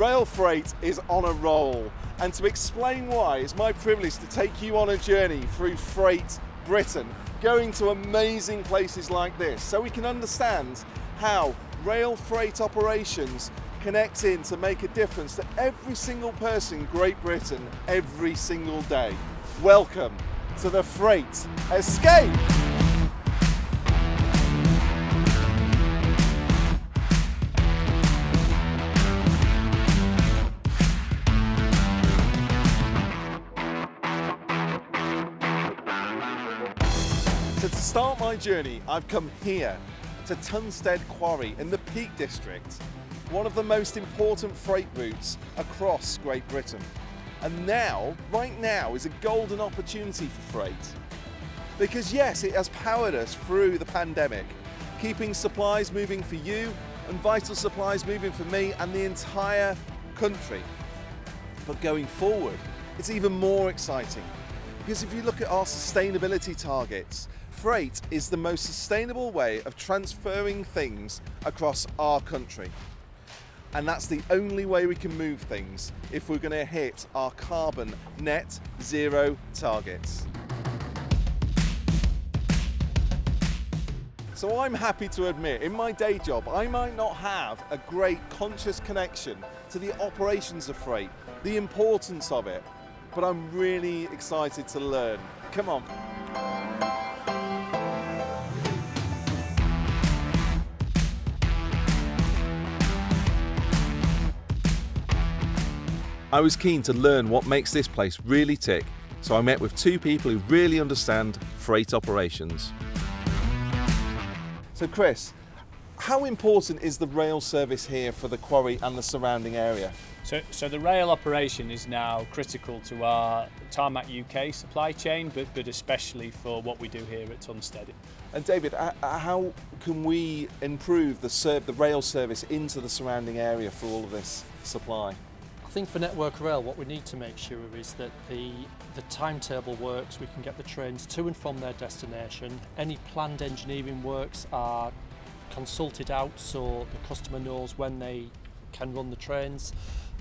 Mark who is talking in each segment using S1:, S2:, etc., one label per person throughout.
S1: Rail freight is on a roll, and to explain why, it's my privilege to take you on a journey through Freight Britain, going to amazing places like this, so we can understand how rail freight operations connect in to make a difference to every single person in Great Britain every single day. Welcome to the Freight Escape! Start my journey, I've come here to Tunstead Quarry in the Peak District, one of the most important freight routes across Great Britain. And now, right now, is a golden opportunity for freight. Because yes, it has powered us through the pandemic, keeping supplies moving for you and vital supplies moving for me and the entire country. But going forward, it's even more exciting because if you look at our sustainability targets, freight is the most sustainable way of transferring things across our country. And that's the only way we can move things if we're going to hit our carbon net zero targets. So I'm happy to admit, in my day job, I might not have a great conscious connection to the operations of freight, the importance of it, but I'm really excited to learn. Come on. I was keen to learn what makes this place really tick, so I met with two people who really understand freight operations. So Chris, how important is the rail service here for the quarry and the surrounding area?
S2: So, so the rail operation is now critical to our Tarmac UK supply chain, but, but especially for what we do here at Tunstead.
S1: And David, uh, uh, how can we improve the, serv- the rail service into the surrounding area for all of this supply?
S3: I think for Network Rail, what we need to make sure is that the, the timetable works, we can get the trains to and from their destination. Any planned engineering works are consulted out so the customer knows when they can run the trains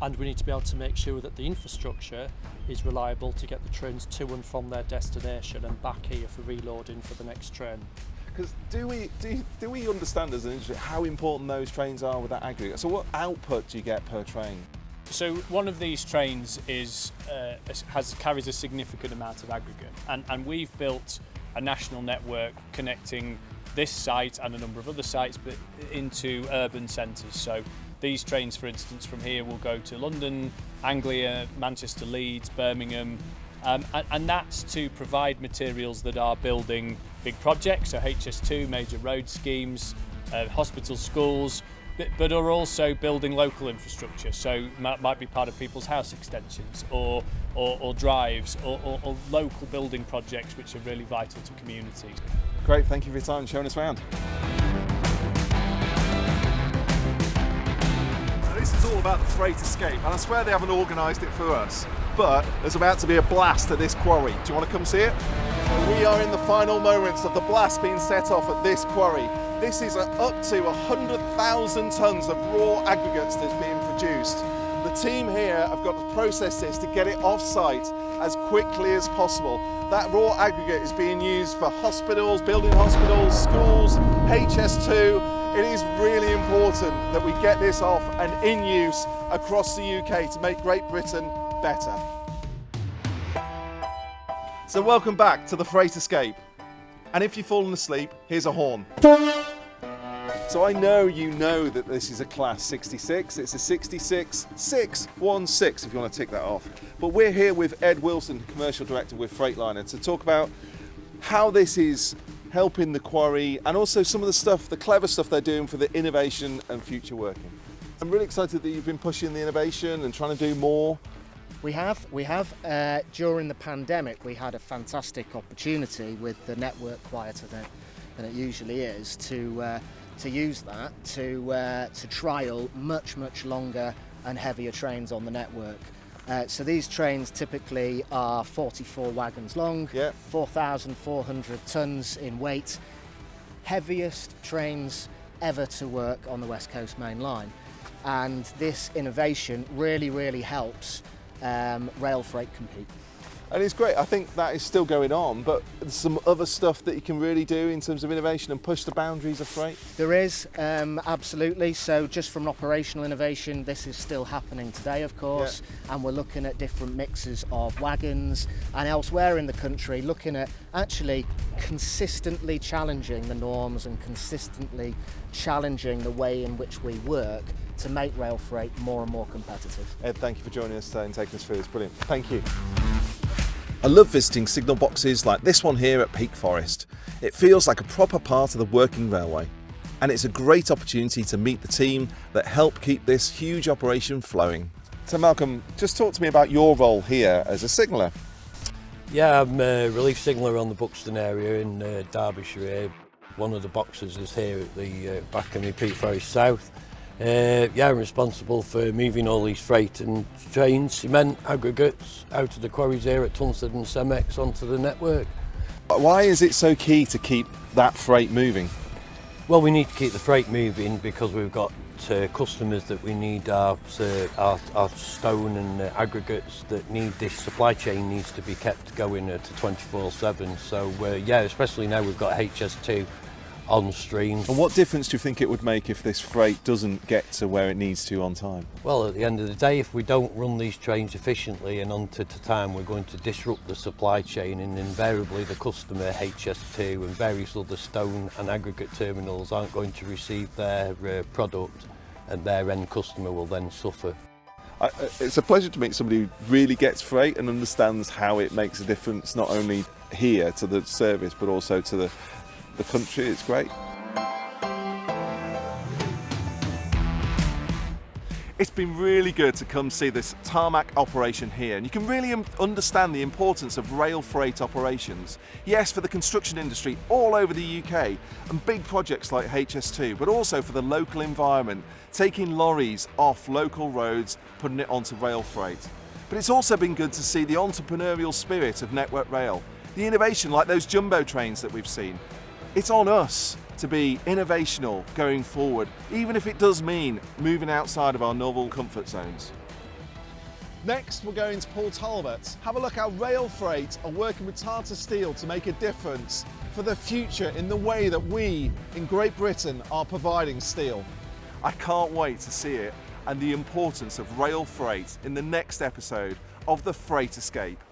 S3: and we need to be able to make sure that the infrastructure is reliable to get the trains to and from their destination and back here for reloading for the next train.
S1: Because do we do, do we understand as an industry how important those trains are with that aggregate? So what output do you get per train?
S2: So one of these trains is uh, has carries a significant amount of aggregate, and, and we've built a national network connecting this site and a number of other sites, but into urban centres. So these trains, for instance, from here will go to London, Anglia, Manchester, Leeds, Birmingham, um, and, and that's to provide materials that are building big projects, so HS2, major road schemes, uh, hospitals, schools, but- but are also building local infrastructure. So might, might be part of people's house extensions or, or, or drives or, or, or local building projects which are really vital to communities.
S1: Great, thank you for your time and showing us around. This is all about the freight escape, and I swear they haven't organised it for us. But there's about to be a blast at this quarry. Do you want to come see it? So we are in the final moments of the blast being set off at this quarry. This is up to 100,000 tonnes of raw aggregates that's being produced. Team here have got to process this to get it off site as quickly as possible. That raw aggregate is being used for hospitals, building hospitals, schools, HS2. It is really important that we get this off and in use across the UK to make Great Britain better. So welcome back to the Freight Escape. And if you've fallen asleep, here's a horn. So I know you know that this is a class 66. It's a 66 616 if you want to tick that off. But we're here with Ed Wilson, commercial director with Freightliner, to talk about how this is helping the quarry and also some of the stuff, the clever stuff they're doing for the innovation and future working. I'm really excited that you've been pushing the innovation and trying to do more.
S4: We have, we have. Uh, during the pandemic, we had a fantastic opportunity with the network quieter than, than it usually is to uh, to use that to uh, to trial much much longer and heavier trains on the network. Uh, so these trains typically are 44 wagons long,
S1: Yeah.
S4: 4,400 tons in weight, heaviest trains ever to work on the West Coast Main Line. and this innovation really, really helps um, rail freight compete.
S1: And it's great. I think that is still going on, but there's some other stuff that you can really do in terms of innovation and push the boundaries of freight.
S4: There is, um, absolutely. So, just from operational innovation, this is still happening today, of course, yeah. and we're looking at different mixes of wagons and elsewhere in the country, looking at actually consistently challenging the norms and consistently challenging the way in which we work to make rail freight more and more competitive.
S1: Ed, thank you for joining us today and taking us through this. Brilliant. Thank you. I love visiting signal boxes like this one here at Peak Forest. It feels like a proper part of the working railway and it's a great opportunity to meet the team that help keep this huge operation flowing. So Malcolm, just talk to me about your role here as a signaller.
S5: Yeah, I'm a relief signaller on the Buxton area in uh, Derbyshire. One of the boxes is here at the uh, back of me Peak Forest South. Uh, yeah, I'm responsible for moving all these freight and trains, cement, aggregates out of the quarries here at Tunstead and Cemex onto the network.
S1: Why is it so key to keep that freight moving?
S5: Well, we need to keep the freight moving because we've got uh, customers that we need our, uh, our, our stone and uh, aggregates that need this supply chain needs to be kept going uh, to 24-7. So uh, yeah, especially now we've got HS2 on stream.
S1: And what difference do you think it would make if this freight doesn't get to where it needs to on time?
S5: Well, at the end of the day, if we don't run these trains efficiently and on to, to time, we're going to disrupt the supply chain and invariably the customer, HS2 and various other stone and aggregate terminals aren't going to receive their uh, product and their end customer will then suffer.
S1: I, uh, it's a pleasure to meet somebody who really gets freight and understands how it makes a difference not only here to the service but also to the the country. It's great. It's been really good to come see this tarmac operation here and you can really understand the importance of rail freight operations. Yes, for the construction industry all over the UK and big projects like HS2, but also for the local environment, taking lorries off local roads, putting it onto rail freight. But it's also been good to see the entrepreneurial spirit of Network Rail, the innovation like those jumbo trains that we've seen, it's on us to be innovational going forward, even if it does mean moving outside of our novel comfort zones. Next, we're going to Port Talbot. Have a look how Rail Freight are working with Tata Steel to make a difference for the future in the way that we in Great Britain are providing steel. I can't wait to see it and the importance of rail freight in the next episode of The Freight Escape.